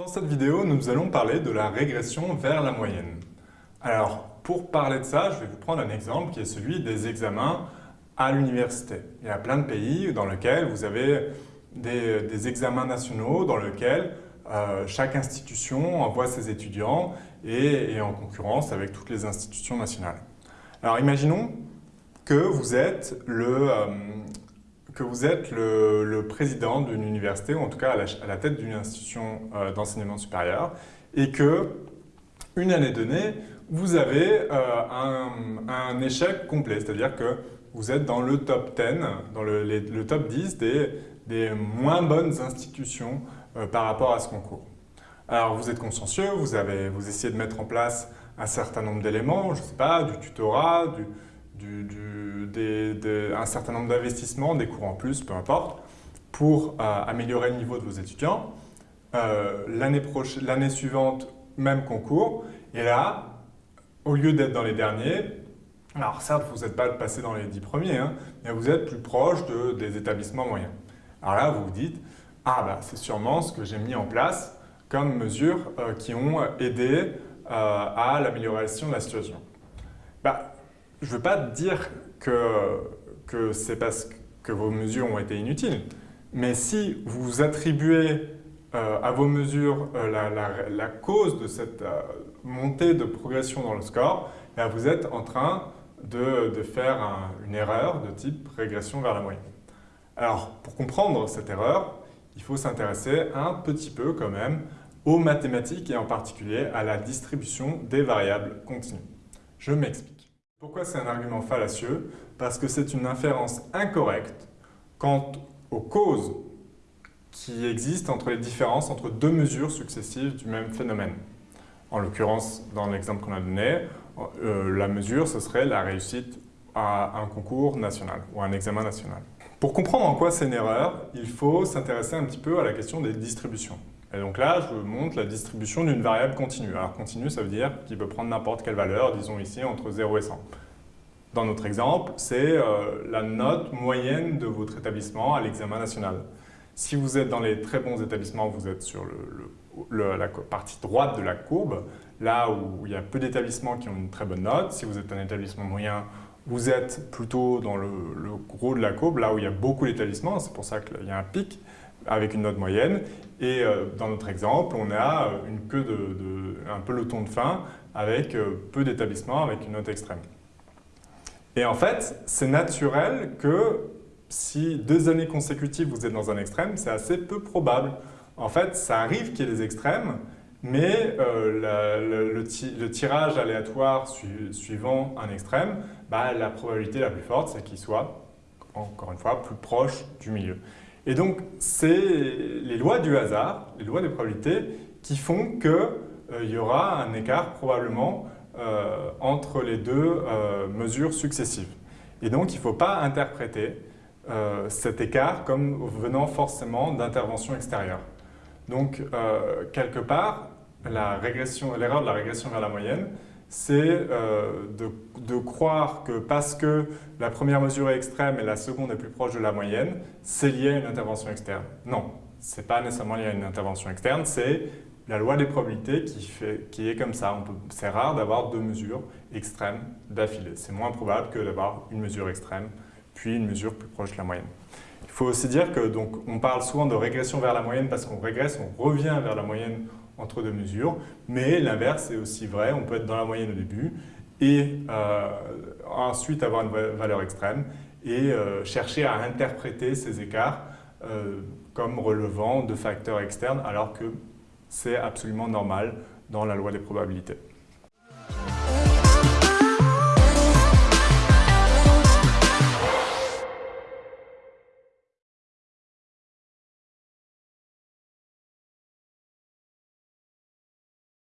Dans cette vidéo, nous allons parler de la régression vers la moyenne. Alors, pour parler de ça, je vais vous prendre un exemple qui est celui des examens à l'université. Il y a plein de pays dans lesquels vous avez des, examens nationaux dans lesquels euh, chaque institution envoie ses étudiants et est en concurrence avec toutes les institutions nationales. Alors imaginons que vous êtes le, euh, que vous êtes le, président d'une université, ou en tout cas à la, tête d'une institution euh, d'enseignement supérieur, et que, une année donnée, vous avez euh, un, échec complet, c'est-à-dire que vous êtes dans le top 10, dans le, top 10 des, des, moins bonnes institutions euh, par rapport à ce concours. Alors vous êtes consciencieux, vous, avez, vous essayez de mettre en place un certain nombre d'éléments, je ne sais pas, du tutorat, du, un certain nombre d'investissements, des cours en plus, peu importe, pour euh, améliorer le niveau de vos étudiants. Euh, L'année suivante, même concours. Et là, au lieu d'être dans les derniers, alors certes, vous n'êtes pas passé dans les dix premiers, hein, mais vous êtes plus proche de, des établissements moyens. Alors là, vous vous dites, ah bah c'est sûrement ce que j'ai mis en place comme mesures euh, qui ont aidé euh, à l'amélioration de la situation. Bah, je ne veux pas dire que, que c'est parce que vos mesures ont été inutiles, mais si vous attribuez euh, à vos mesures euh, la, cause de cette euh, montée de progression dans le score, eh vous êtes en train de, faire une erreur de type régression vers la moyenne. Alors, pour comprendre cette erreur, il faut s'intéresser un petit peu quand même aux mathématiques et en particulier à la distribution des variables continues. Je m'explique. Pourquoi c'est un argument fallacieux Parce que c'est une inférence incorrecte quant aux causes qui existent entre les différences entre deux mesures successives du même phénomène. En l'occurrence, dans l'exemple qu'on a donné, euh, la mesure, ce serait la réussite à un concours national ou à un examen national. Pour comprendre en quoi c'est une erreur, il faut s'intéresser un petit peu à la question des distributions. Et donc là, je vous montre la distribution d'une variable continue. Alors continue, ça veut dire qu'il peut prendre n'importe quelle valeur, disons ici entre 0 et 100. Dans notre exemple, c'est euh, la note moyenne de votre établissement à l'examen national. Si vous êtes dans les très bons établissements, vous êtes sur la partie droite de la courbe, là où il y a peu d'établissements qui ont une très bonne note. Si vous êtes un établissement moyen, vous êtes plutôt dans le, le gros de la courbe, là où il y a beaucoup d'établissements, c'est pour ça qu'il y a un pic avec une note moyenne. Et euh, dans notre exemple, on a euh, une queue de, un peloton de fin avec euh, peu d'établissements avec une note extrême. Et en fait, c'est naturel que si deux années consécutives vous êtes dans un extrême, c'est assez peu probable. En fait, ça arrive qu'il y ait des extrêmes, mais le, tirage aléatoire suivant un extrême, bah, la probabilité la plus forte, c'est qu'il soit, encore une fois, plus proche du milieu. Et donc, c'est les lois du hasard, les lois des probabilités, qui font qu'il euh, y aura un écart probablement euh, entre les deux euh, mesures successives. Et donc, il ne faut pas interpréter cet écart comme venant forcément d'intervention extérieure. Donc, quelque part, l'erreur de la régression vers la moyenne, c'est euh, de, croire que parce que la première mesure est extrême et la seconde est plus proche de la moyenne, c'est lié à une intervention externe. Non, ce n'est pas nécessairement lié à une intervention externe, c'est la loi des probabilités qui, fait, qui est comme ça. C'est rare d'avoir deux mesures extrêmes d'affilée. C'est moins probable que d'avoir une mesure extrême, puis une mesure plus proche de la moyenne. Il faut aussi dire que donc, on parle souvent de régression vers la moyenne parce qu'on régresse, on revient vers la moyenne entre deux mesures, mais l'inverse est aussi vrai, on peut être dans la moyenne au début et euh, ensuite avoir une valeur extrême et euh, chercher à interpréter ces écarts euh, comme relevant de facteurs externes alors que c'est absolument normal dans la loi des probabilités.